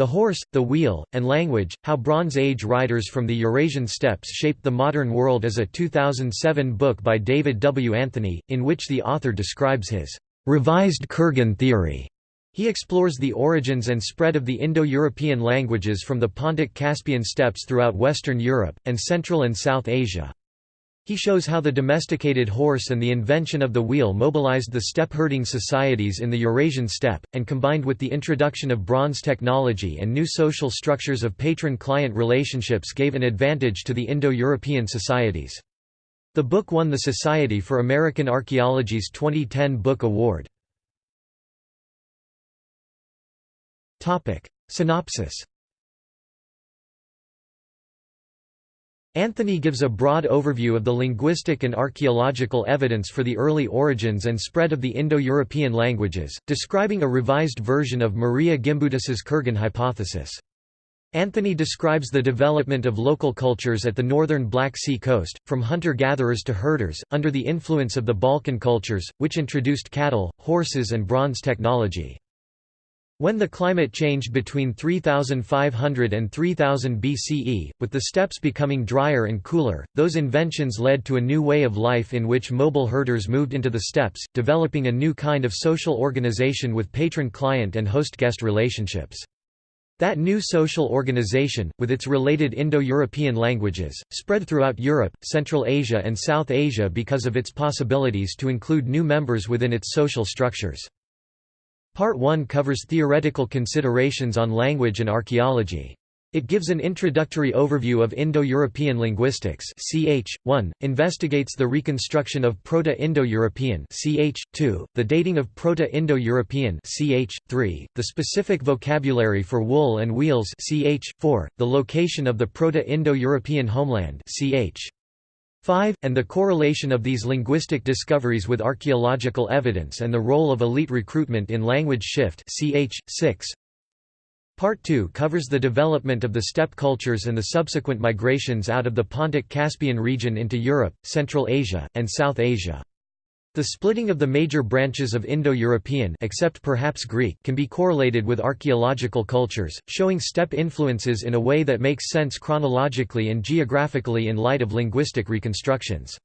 The Horse, the Wheel, and Language, How Bronze Age Riders from the Eurasian Steppes Shaped the Modern World is a 2007 book by David W. Anthony, in which the author describes his revised Kurgan theory. He explores the origins and spread of the Indo-European languages from the Pontic-Caspian steppes throughout Western Europe, and Central and South Asia. He shows how the domesticated horse and the invention of the wheel mobilized the steppe herding societies in the Eurasian steppe, and combined with the introduction of bronze technology and new social structures of patron-client relationships gave an advantage to the Indo-European societies. The book won the Society for American Archaeology's 2010 Book Award. Synopsis Anthony gives a broad overview of the linguistic and archaeological evidence for the early origins and spread of the Indo-European languages, describing a revised version of Maria Gimbutas's Kurgan hypothesis. Anthony describes the development of local cultures at the northern Black Sea coast, from hunter-gatherers to herders, under the influence of the Balkan cultures, which introduced cattle, horses and bronze technology. When the climate changed between 3500 and 3000 BCE, with the steppes becoming drier and cooler, those inventions led to a new way of life in which mobile herders moved into the steppes, developing a new kind of social organization with patron-client and host-guest relationships. That new social organization, with its related Indo-European languages, spread throughout Europe, Central Asia and South Asia because of its possibilities to include new members within its social structures. Part 1 covers theoretical considerations on language and archaeology. It gives an introductory overview of Indo-European linguistics ch. 1, investigates the reconstruction of Proto-Indo-European ch. 2, the dating of Proto-Indo-European ch. 3, the specific vocabulary for wool and wheels ch. 4, the location of the Proto-Indo-European homeland ch. 5, and the correlation of these linguistic discoveries with archaeological evidence and the role of elite recruitment in language shift ch. 6. Part 2 covers the development of the steppe cultures and the subsequent migrations out of the Pontic-Caspian region into Europe, Central Asia, and South Asia. The splitting of the major branches of Indo-European except perhaps Greek can be correlated with archaeological cultures, showing steppe influences in a way that makes sense chronologically and geographically in light of linguistic reconstructions.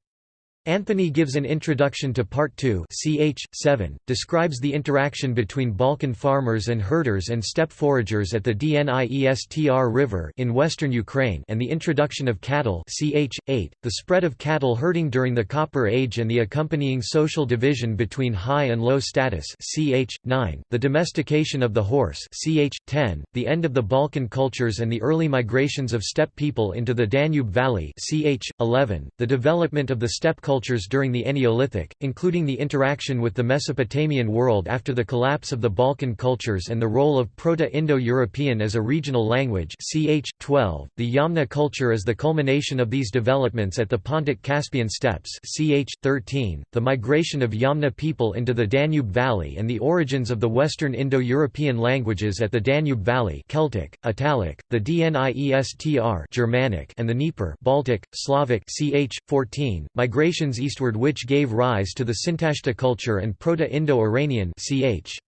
Anthony gives an introduction to Part 2 ch. 7, describes the interaction between Balkan farmers and herders and steppe foragers at the Dniestr River in western Ukraine and the introduction of cattle ch. 8, the spread of cattle herding during the Copper Age and the accompanying social division between high and low status ch. 9, the domestication of the horse ch. 10, the end of the Balkan cultures and the early migrations of steppe people into the Danube Valley ch. 11, the development of the steppe culture cultures during the Neolithic, including the interaction with the Mesopotamian world after the collapse of the Balkan cultures and the role of Proto-Indo-European as a regional language ch. 12, the Yamna culture is the culmination of these developments at the Pontic-Caspian steppes ch. 13, the migration of Yamna people into the Danube Valley and the origins of the Western Indo-European languages at the Danube Valley Celtic, Italic, the Dniestr Germanic and the Dnieper Baltic, Slavic ch. 14, migration migrations eastward which gave rise to the Sintashta culture and Proto-Indo-Iranian ch.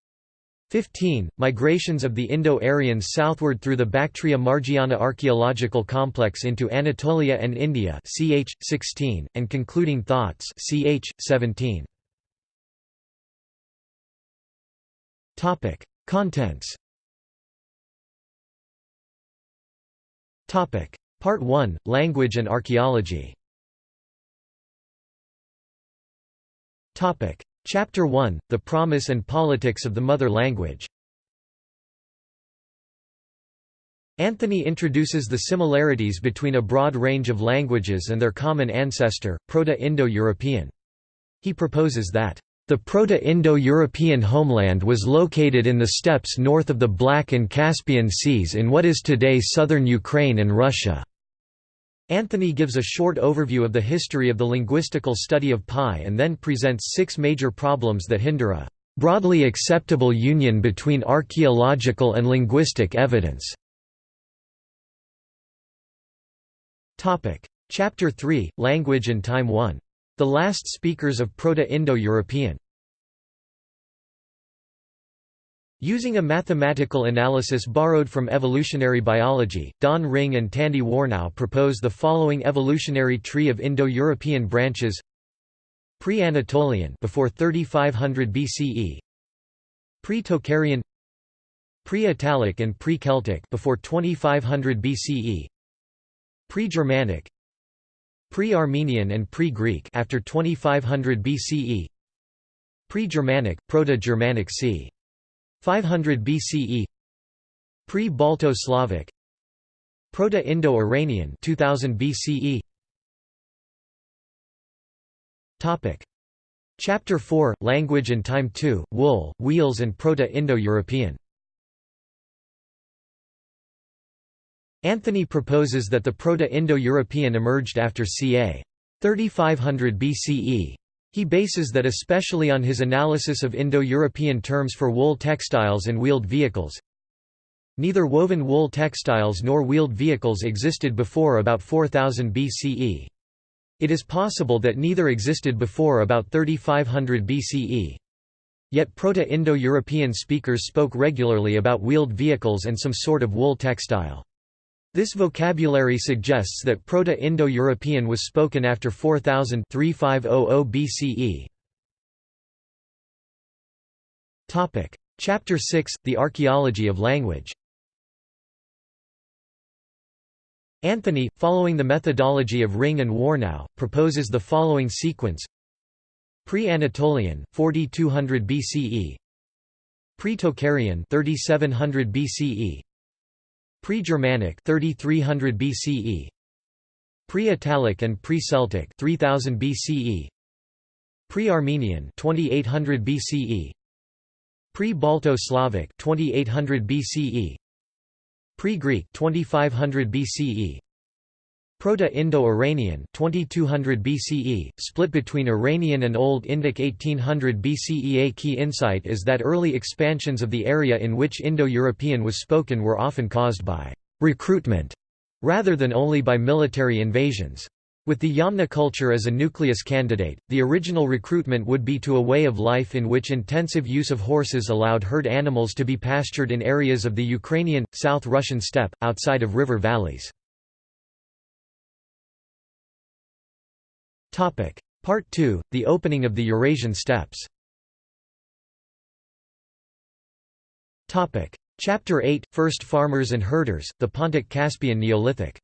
15. Migrations of the Indo-Aryans southward through the Bactria-Margiana archaeological complex into Anatolia and India ch. 16, and concluding thoughts ch. 17. Contents Part 1, Language and Archaeology Chapter 1 – The Promise and Politics of the Mother Language Anthony introduces the similarities between a broad range of languages and their common ancestor, Proto-Indo-European. He proposes that, "...the Proto-Indo-European homeland was located in the steppes north of the Black and Caspian Seas in what is today southern Ukraine and Russia." Anthony gives a short overview of the history of the linguistical study of PIE and then presents six major problems that hinder a broadly acceptable union between archaeological and linguistic evidence. Chapter 3, Language and Time 1. The last speakers of Proto-Indo-European Using a mathematical analysis borrowed from evolutionary biology, Don Ring and Tandy Warnow propose the following evolutionary tree of Indo-European branches. Pre-Anatolian before 3500 BCE Pre-Tocharian Pre-Italic and Pre-Celtic before 2500 BCE Pre-Germanic. Pre-Armenian and Pre-Greek after 2500 BCE Pre-Germanic, Proto-Germanic c. 500 BCE Pre-Balto-Slavic Proto-Indo-Iranian 2000 BCE Topic Chapter 4 Language and Time 2 Wool, Wheels and Proto-Indo-European Anthony proposes that the Proto-Indo-European emerged after ca. 3500 BCE. He bases that especially on his analysis of Indo-European terms for wool textiles and wheeled vehicles. Neither woven wool textiles nor wheeled vehicles existed before about 4000 BCE. It is possible that neither existed before about 3500 BCE. Yet Proto-Indo-European speakers spoke regularly about wheeled vehicles and some sort of wool textile. This vocabulary suggests that Proto-Indo-European was spoken after 4000 3500 BCE. Topic: Chapter 6: The Archaeology of Language. Anthony, following the methodology of Ring and Warnow, proposes the following sequence: Pre-Anatolian 4200 BCE, Pre-Tocharian 3700 BCE, Pre-Germanic 3300 BCE Pre-Italic and Pre-Celtic 3000 BCE Pre-Armenian 2800 BCE Pre-Balto-Slavic 2800 BCE Pre-Greek 2500 BCE Proto-Indo-Iranian 2200 BCE, split between Iranian and Old Indic 1800 BCE. A key insight is that early expansions of the area in which Indo-European was spoken were often caused by recruitment rather than only by military invasions. With the Yamna culture as a nucleus candidate, the original recruitment would be to a way of life in which intensive use of horses allowed herd animals to be pastured in areas of the Ukrainian, South Russian steppe, outside of river valleys. Part 2 – The opening of the Eurasian steppes Chapter 8 – First farmers and herders, the Pontic-Caspian Neolithic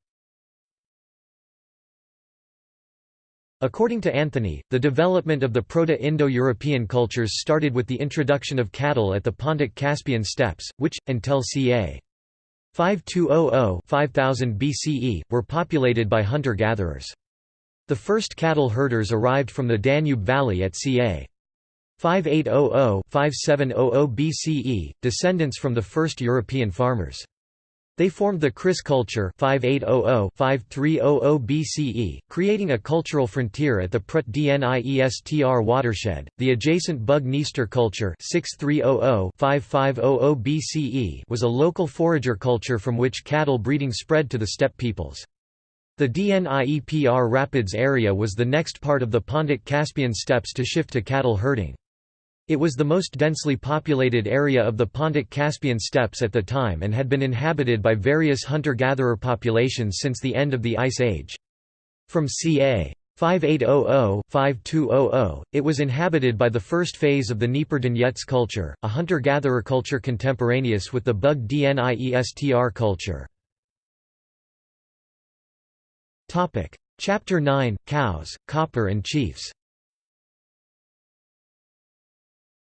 According to Anthony, the development of the Proto-Indo-European cultures started with the introduction of cattle at the Pontic-Caspian steppes, which, until ca. 5200–5000 BCE, were populated by hunter-gatherers. The first cattle herders arrived from the Danube Valley at ca. 5800–5700 BCE, descendants from the first European farmers. They formed the Criș culture 5800–5300 BCE, creating a cultural frontier at the Prut Dniestr watershed. The adjacent Bug-Dniester culture 6300–5500 BCE was a local forager culture from which cattle breeding spread to the steppe peoples. The Dniepr Rapids area was the next part of the Pontic-Caspian steppes to shift to cattle herding. It was the most densely populated area of the Pontic-Caspian steppes at the time and had been inhabited by various hunter-gatherer populations since the end of the Ice Age. From ca. 5800–5200, it was inhabited by the first phase of the Dnieper culture, a hunter-gatherer culture contemporaneous with the Bug Dniestr culture. Chapter 9 – Cows, Copper and Chiefs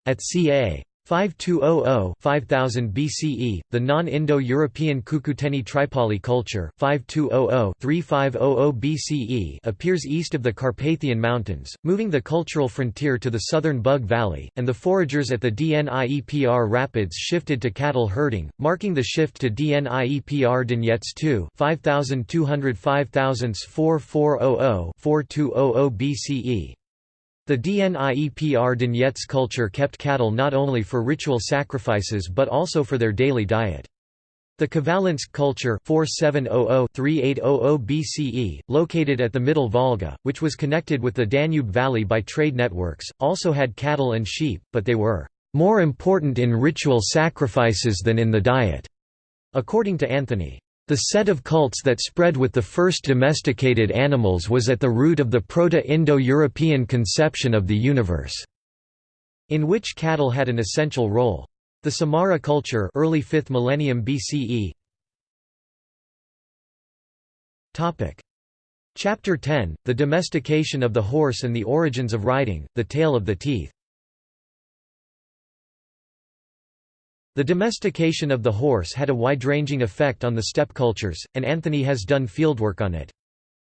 At ca. 5200–5000 BCE, the non-Indo-European Cucuteni Tripoli culture 5200–3500 BCE appears east of the Carpathian Mountains, moving the cultural frontier to the southern Bug Valley, and the foragers at the Dniepr Rapids shifted to cattle herding, marking the shift to Dniepr Donets II 5200 5000 4400 4200 BCE. The Dniepr Donets culture kept cattle not only for ritual sacrifices but also for their daily diet. The Khvalynsk culture 4700–3800 BCE, located at the Middle Volga, which was connected with the Danube Valley by trade networks, also had cattle and sheep, but they were more important in ritual sacrifices than in the diet. According to Anthony, the set of cults that spread with the first domesticated animals was at the root of the Proto-Indo-European conception of the universe, in which cattle had an essential role. The Samara culture early 5th millennium BCE Topic. Chapter 10 The domestication of the horse and the origins of riding the tale of the teeth The domestication of the horse had a wide-ranging effect on the steppe cultures, and Anthony has done fieldwork on it.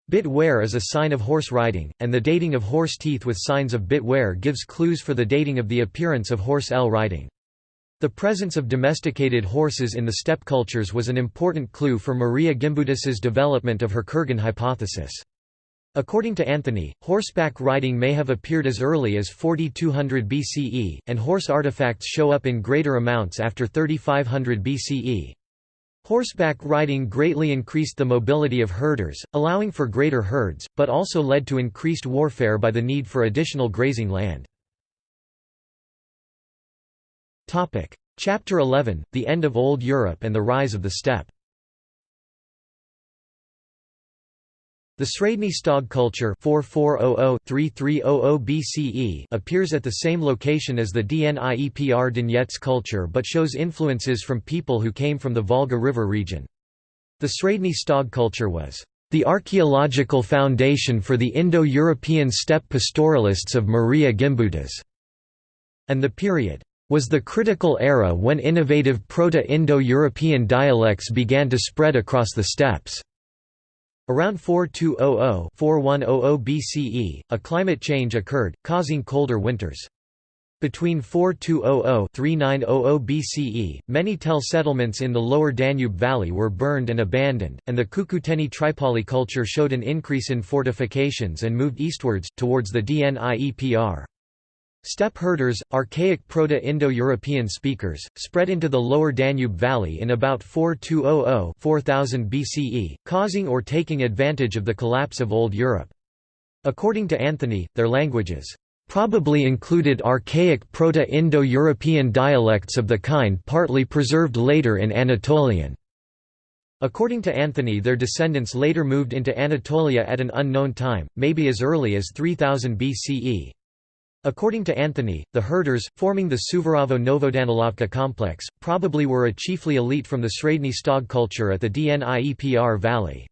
Bit wear is a sign of horse riding, and the dating of horse teeth with signs of bit wear gives clues for the dating of the appearance of horse L riding. The presence of domesticated horses in the steppe cultures was an important clue for Maria Gimbutas's development of her Kurgan hypothesis. According to Anthony, horseback riding may have appeared as early as 4200 BCE, and horse artifacts show up in greater amounts after 3500 BCE. Horseback riding greatly increased the mobility of herders, allowing for greater herds, but also led to increased warfare by the need for additional grazing land. Chapter 11 – The End of Old Europe and the Rise of the Steppe The Sredny Stog culture 4400-3300 BCE appears at the same location as the Dniepr Donets culture but shows influences from people who came from the Volga River region. The Sredny Stog culture was the archaeological foundation for the Indo-European steppe pastoralists of Maria Gimbutas, and the period was the critical era when innovative Proto-Indo-European dialects began to spread across the steppes. Around 4200–4100 BCE, a climate change occurred, causing colder winters. Between 4200–3900 BCE, many tell settlements in the lower Danube valley were burned and abandoned, and the Cucuteni Tripoli culture showed an increase in fortifications and moved eastwards, towards the Dniepr. Steppe herders, archaic Proto-Indo-European speakers, spread into the lower Danube valley in about 4200–4000 BCE, causing or taking advantage of the collapse of Old Europe. According to Anthony, their languages probably included archaic Proto-Indo-European dialects of the kind partly preserved later in Anatolian. According to Anthony their descendants later moved into Anatolia at an unknown time, maybe as early as 3000 BCE. According to Anthony, the herders, forming the Suvorovo-Novodanilovka complex, probably were a chiefly elite from the Sredny Stog culture at the Dniepr valley.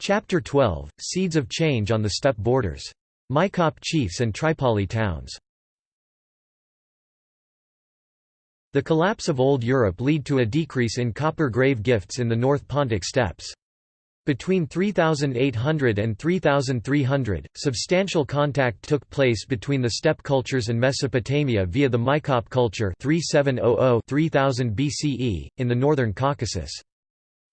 Chapter 12 – Seeds of change on the steppe borders. Maykop chiefs and Tripoli towns The collapse of Old Europe led to a decrease in copper grave gifts in the North Pontic steppes. Between 3800 and 3300, substantial contact took place between the steppe cultures and Mesopotamia via the Maykop culture 3700-3000 BCE, in the northern Caucasus.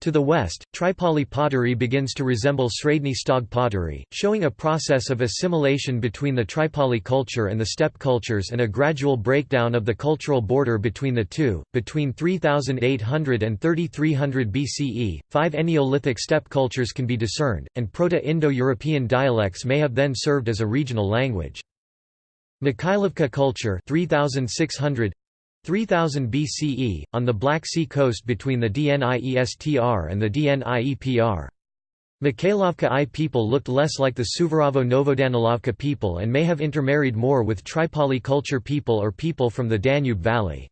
To the west, Tripoli pottery begins to resemble Sredny Stog pottery, showing a process of assimilation between the Tripoli culture and the steppe cultures and a gradual breakdown of the cultural border between the two. Between 3800 and 3300 BCE, five Neolithic steppe cultures can be discerned, and Proto Indo European dialects may have then served as a regional language. Mikhailovka culture 3600 3000 BCE, on the Black Sea coast between the Dniestr and the Dniepr. Mikhailovka I people looked less like the Suvorovo-Novodanilovka people and may have intermarried more with Tripoli culture people or people from the Danube Valley.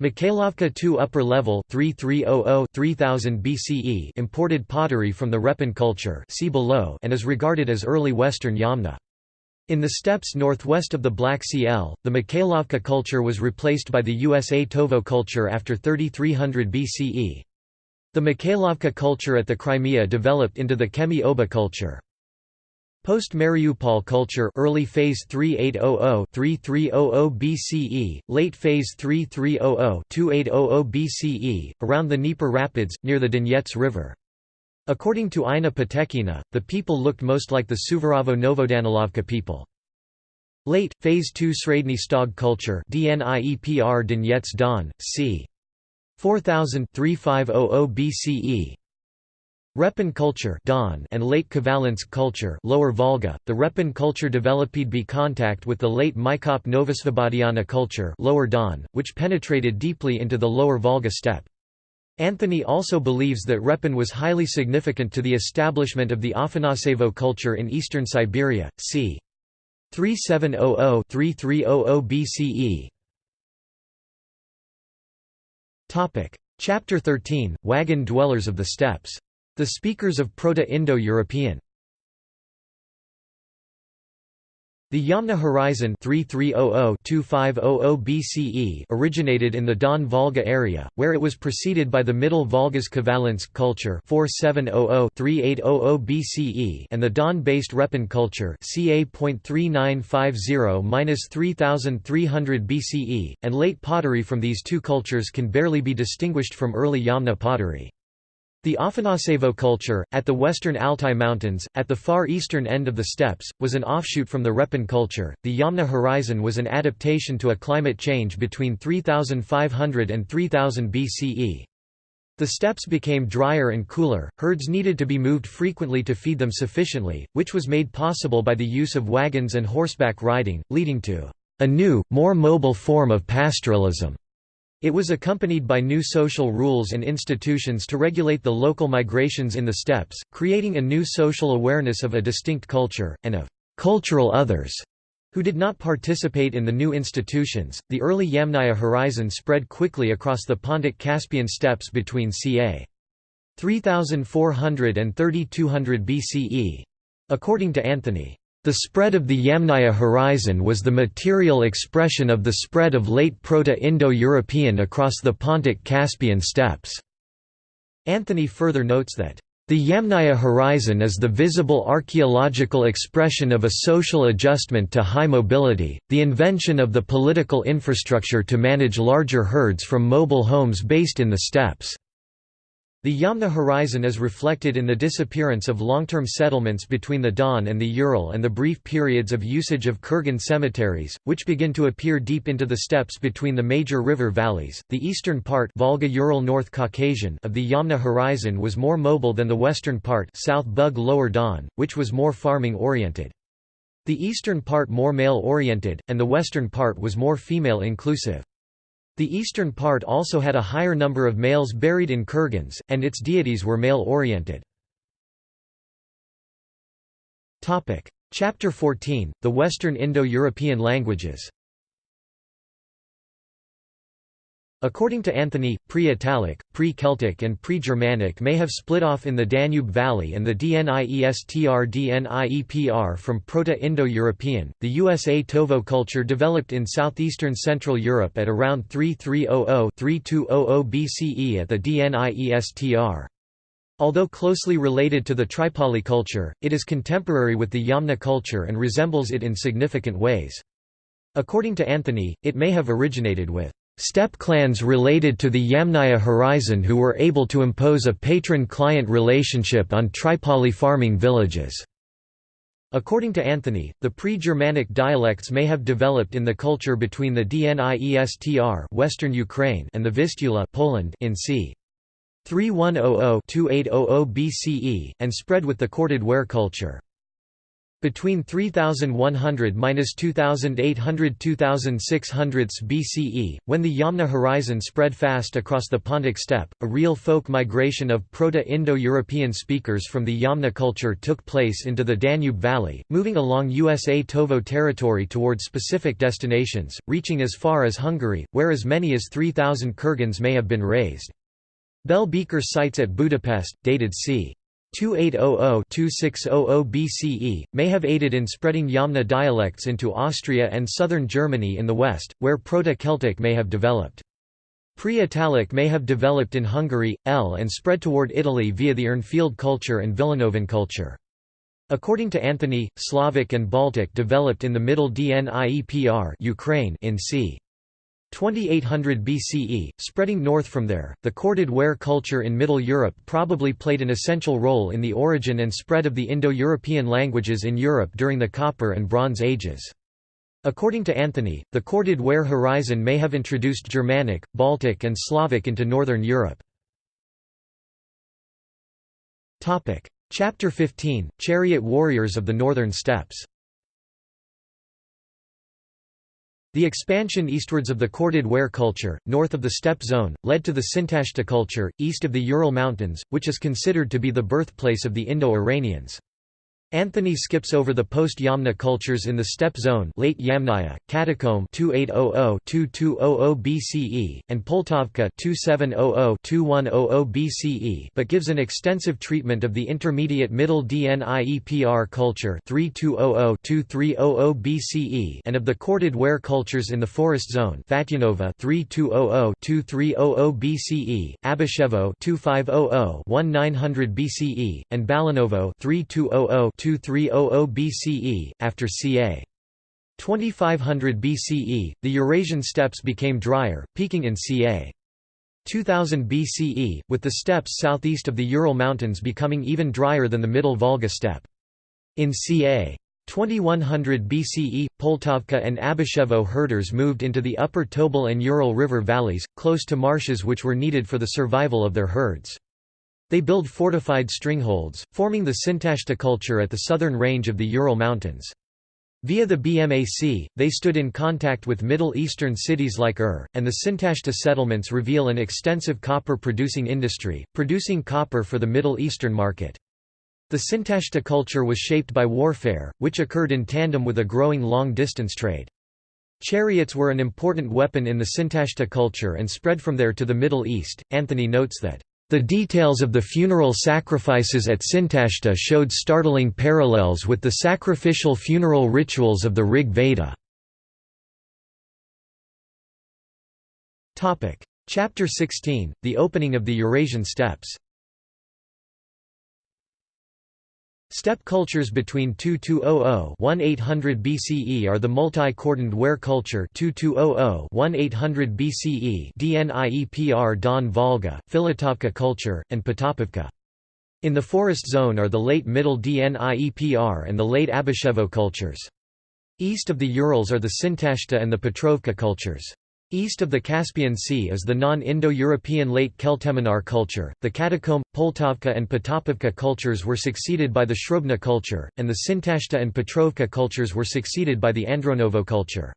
Mikhailovka II upper level 3300-3000 BCE imported pottery from the Repin culture see below and is regarded as early Western Yamna. In the steppes northwest of the Black Sea L, the Mikhailovka culture was replaced by the Usatovo culture after 3300 BCE. The Mikhailovka culture at the Crimea developed into the Kemi Oba culture. Post-Mariupol culture early phase 3800-3300 BCE, late phase 3300-2800 BCE, around the Dnieper Rapids, near the Donets River. According to Ina Potekhina, the people looked most like the Suvorovo-Novodanilovka people. Late, Phase II Sredny Stog culture Dniepr Donets Don, c. 4000 3500 BCE. Repin culture Don and late Khvalynsk culture Lower Volga. The Repin culture developed by contact with the late Maykop Novosvobodnaya culture Lower Don, which penetrated deeply into the Lower Volga steppe. Anthony also believes that Repin was highly significant to the establishment of the Afanasevo culture in eastern Siberia, c. 3700–3300 BCE. Chapter 13 – Wagon dwellers of the steppes the speakers of Proto-Indo-European The Yamna horizon 3300-2500 BCE originated in the Don Volga area, where it was preceded by the Middle Volga's Khvalynsk culture 4700-3800 BCE and the Don-based Repin culture ca.3950-3300 BCE, and late pottery from these two cultures can barely be distinguished from early Yamna pottery. The Afanasevo culture, at the western Altai Mountains, at the far eastern end of the steppes, was an offshoot from the Repin culture. The Yamna horizon was an adaptation to a climate change between 3500 and 3000 BCE. The steppes became drier and cooler, herds needed to be moved frequently to feed them sufficiently, which was made possible by the use of wagons and horseback riding, leading to a new, more mobile form of pastoralism. It was accompanied by new social rules and institutions to regulate the local migrations in the steppes, creating a new social awareness of a distinct culture, and of cultural others who did not participate in the new institutions. The early Yamnaya horizon spread quickly across the Pontic Caspian steppes between ca. 3400 and 3200 BCE. According to Anthony, the spread of the Yamnaya horizon was the material expression of the spread of late Proto-Indo-European across the Pontic Caspian steppes. Anthony further notes that, "...the Yamnaya horizon is the visible archaeological expression of a social adjustment to high mobility, the invention of the political infrastructure to manage larger herds from mobile homes based in the steppes." The Yamna horizon is reflected in the disappearance of long-term settlements between the Don and the Ural and the brief periods of usage of Kurgan cemeteries, which begin to appear deep into the steppes between the major river valleys. The eastern part Volga-Ural North Caucasian of the Yamna horizon was more mobile than the western part South Bug Lower Don, which was more farming-oriented. The eastern part more male-oriented, and the western part was more female-inclusive. The eastern part also had a higher number of males buried in kurgans, and its deities were male-oriented. Chapter 14 – The Western Indo-European languages According to Anthony, pre-Italic, pre-Celtic and pre-Germanic may have split off in the Danube Valley and the Dniestr-Dniepr from Proto-Indo-European. The Usatovo culture developed in southeastern Central Europe at around 3300-3200 BCE at the Dniestr. Although closely related to the Tripoli culture, it is contemporary with the Yamna culture and resembles it in significant ways. According to Anthony, it may have originated with Steppe clans related to the Yamnaya horizon who were able to impose a patron-client relationship on Tripoli farming villages. According to Anthony, the pre-Germanic dialects may have developed in the culture between the Dniestr Western Ukraine and the Vistula Poland in c. 3100–2800 BCE, and spread with the corded ware culture. Between 3100–2800–2600 BCE, when the Yamna horizon spread fast across the Pontic steppe, a real folk migration of Proto-Indo-European speakers from the Yamna culture took place into the Danube Valley, moving along Usatovo territory toward specific destinations, reaching as far as Hungary, where as many as 3,000 kurgans may have been raised. Bell Beaker sites at Budapest, dated c. 2800–2600 BCE, may have aided in spreading Yamna dialects into Austria and southern Germany in the west, where Proto-Celtic may have developed. Pre-Italic may have developed in Hungary, L and spread toward Italy via the Urnfield culture and Villanovan culture. According to Anthony, Slavic and Baltic developed in the Middle Dniepr Ukraine in c. 2800 BCE, spreading north from there, the corded ware culture in Middle Europe probably played an essential role in the origin and spread of the Indo-European languages in Europe during the Copper and Bronze Ages. According to Anthony, the corded ware horizon may have introduced Germanic, Baltic and Slavic into northern Europe. Chapter 15, Chariot Warriors of the Northern Steppes The expansion eastwards of the corded ware culture, north of the steppe zone, led to the Sintashta culture, east of the Ural Mountains, which is considered to be the birthplace of the Indo-Iranians. Anthony skips over the post-Yamna cultures in the steppe zone late Yamnaya, Catacomb 2800–2200 BCE, and Poltavka 2700–2100 BCE but gives an extensive treatment of the intermediate Middle Dniepr culture 3200–2300 BCE and of the corded ware cultures in the forest zone Fatyanovo 3200–2300 BCE, Abashevo 2500–1900 BCE, and Balanovo 3200 2300 BCE, after ca. 2500 BCE, the Eurasian steppes became drier, peaking in ca. 2000 BCE, with the steppes southeast of the Ural Mountains becoming even drier than the Middle Volga steppe. In ca. 2100 BCE, Poltavka and Abashevo herders moved into the upper Tobol and Ural River valleys, close to marshes which were needed for the survival of their herds. They build fortified stringholds, forming the Sintashta culture at the southern range of the Ural Mountains. Via the BMAC, they stood in contact with Middle Eastern cities like Ur, and the Sintashta settlements reveal an extensive copper-producing industry, producing copper for the Middle Eastern market. The Sintashta culture was shaped by warfare, which occurred in tandem with a growing long-distance trade. Chariots were an important weapon in the Sintashta culture and spread from there to the Middle East. Anthony notes that the details of the funeral sacrifices at Sintashta showed startling parallels with the sacrificial funeral rituals of the Rig Veda. Chapter 16, The Opening of the Eurasian Steppes Steppe cultures between 2200–1800 BCE are the multi-cordoned ware culture 2200–1800 BCE Dniepr Don Volga, Filatovka culture, and Potapivka. In the forest zone are the late Middle Dniepr and the late Abashevo cultures. East of the Urals are the Sintashta and the Petrovka cultures. East of the Caspian Sea is the non-Indo-European late Kelteminar culture. The Catacomb, Poltavka and Potapivka cultures were succeeded by the Srubna culture, and the Sintashta and Petrovka cultures were succeeded by the Andronovo culture.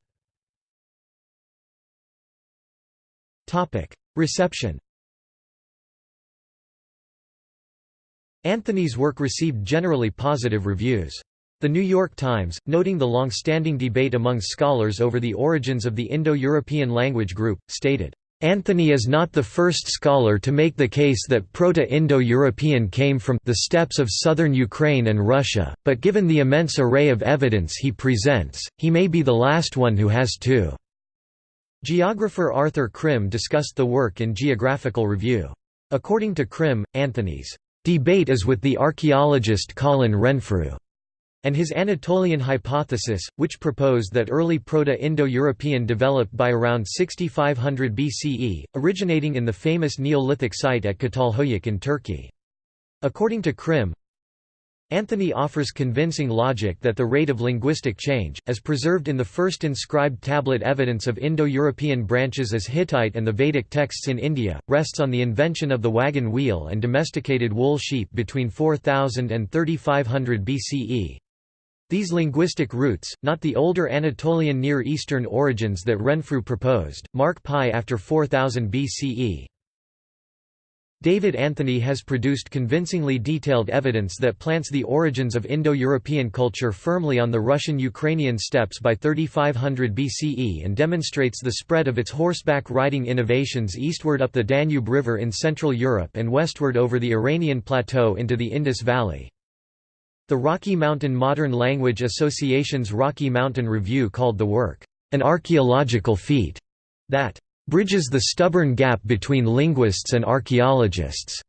Topic: Reception. Anthony's work received generally positive reviews. The New York Times, noting the long-standing debate among scholars over the origins of the Indo-European language group, stated, Anthony is not the first scholar to make the case that Proto-Indo-European came from the steppes of southern Ukraine and Russia, but given the immense array of evidence he presents, he may be the last one who has to." Geographer Arthur Krim discussed the work in Geographical Review. According to Krim, Anthony's debate is with the archaeologist Colin Renfrew and his Anatolian hypothesis, which proposed that early Proto-Indo-European developed by around 6500 BCE, originating in the famous Neolithic site at Çatalhöyük in Turkey. According to Krim, Anthony offers convincing logic that the rate of linguistic change, as preserved in the first inscribed tablet evidence of Indo-European branches as Hittite and the Vedic texts in India, rests on the invention of the wagon wheel and domesticated wool sheep between 4000 and 3500 BCE. These linguistic roots, not the older Anatolian Near Eastern origins that Renfrew proposed, mark PIE after 4000 BCE. David Anthony has produced convincingly detailed evidence that plants the origins of Indo-European culture firmly on the Russian-Ukrainian steppes by 3500 BCE and demonstrates the spread of its horseback riding innovations eastward up the Danube River in Central Europe and westward over the Iranian plateau into the Indus Valley. The Rocky Mountain Modern Language Association's Rocky Mountain Review called the work, "...an archaeological feat," that "...bridges the stubborn gap between linguists and archaeologists."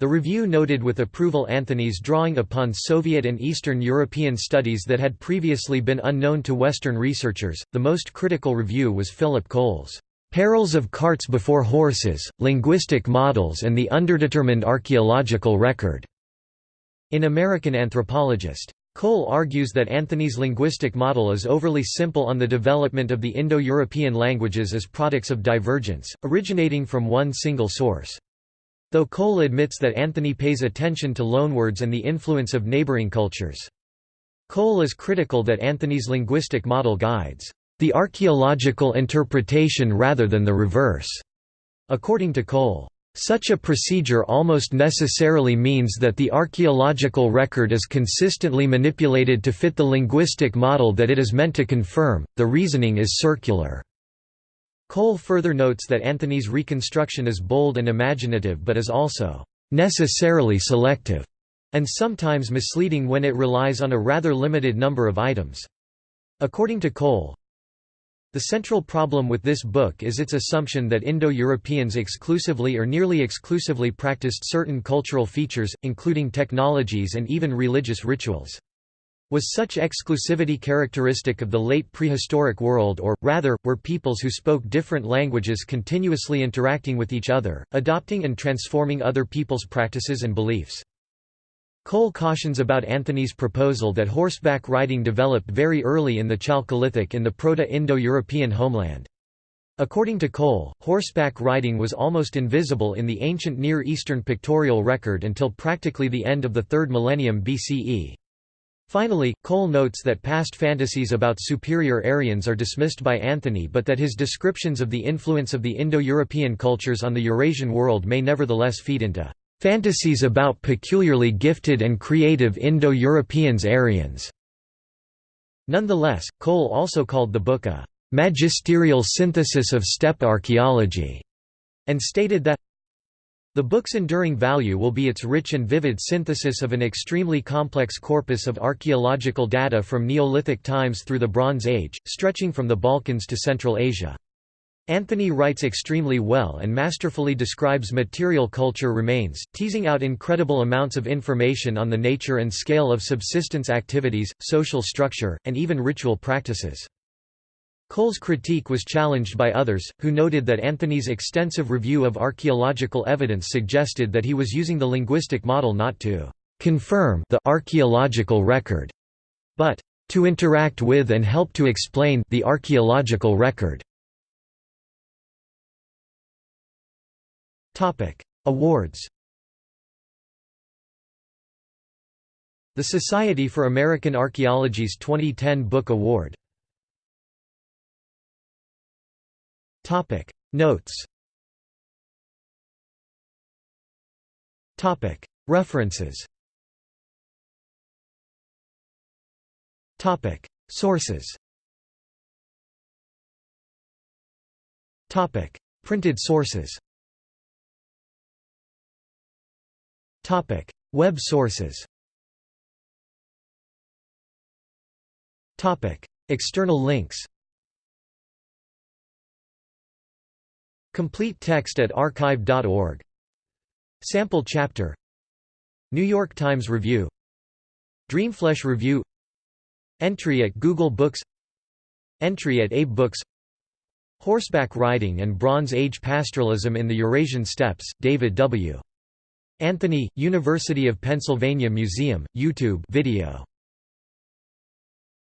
The review noted with approval Anthony's drawing upon Soviet and Eastern European studies that had previously been unknown to Western researchers. The most critical review was Philip Kohl's Perils of Carts Before Horses, Linguistic Models and the Underdetermined Archaeological Record. In American Anthropologist. Kohl argues that Anthony's linguistic model is overly simple on the development of the Indo-European languages as products of divergence, originating from one single source. Though Kohl admits that Anthony pays attention to loanwords and the influence of neighboring cultures. Kohl is critical that Anthony's linguistic model guides the archaeological interpretation rather than the reverse. According to Kohl, such a procedure almost necessarily means that the archaeological record is consistently manipulated to fit the linguistic model that it is meant to confirm, the reasoning is circular. Kohl further notes that Anthony's reconstruction is bold and imaginative but is also necessarily selective and sometimes misleading when it relies on a rather limited number of items. According to Kohl, the central problem with this book is its assumption that Indo-Europeans exclusively or nearly exclusively practiced certain cultural features, including technologies and even religious rituals. Was such exclusivity characteristic of the late prehistoric world or, rather, were peoples who spoke different languages continuously interacting with each other, adopting and transforming other people's practices and beliefs? Kohl cautions about Anthony's proposal that horseback riding developed very early in the Chalcolithic in the Proto-Indo-European homeland. According to Kohl, horseback riding was almost invisible in the ancient Near Eastern pictorial record until practically the end of the 3rd millennium BCE. Finally, Kohl notes that past fantasies about superior Aryans are dismissed by Anthony but that his descriptions of the influence of the Indo-European cultures on the Eurasian world may nevertheless feed into Fantasies about peculiarly gifted and creative Indo-Europeans Aryans. Nonetheless, Kohl also called the book a magisterial synthesis of steppe archaeology, and stated that the book's enduring value will be its rich and vivid synthesis of an extremely complex corpus of archaeological data from Neolithic times through the Bronze Age, stretching from the Balkans to Central Asia. Anthony writes extremely well and masterfully describes material culture remains, teasing out incredible amounts of information on the nature and scale of subsistence activities, social structure, and even ritual practices. Kohl's critique was challenged by others, who noted that Anthony's extensive review of archaeological evidence suggested that he was using the linguistic model not to confirm the archaeological record, but to interact with and help to explain the archaeological record. Awards The Society for American Archaeology's 2010 Book Award Notes References Sources Topic. Printed sources Topic: Web sources. Topic: External links. Complete text at archive.org. Sample chapter. New York Times Review. Dreamflesh Review. Entry at Google Books. Entry at Abe Books. Horseback riding and Bronze Age pastoralism in the Eurasian steppes. David W. Anthony, University of Pennsylvania Museum, YouTube video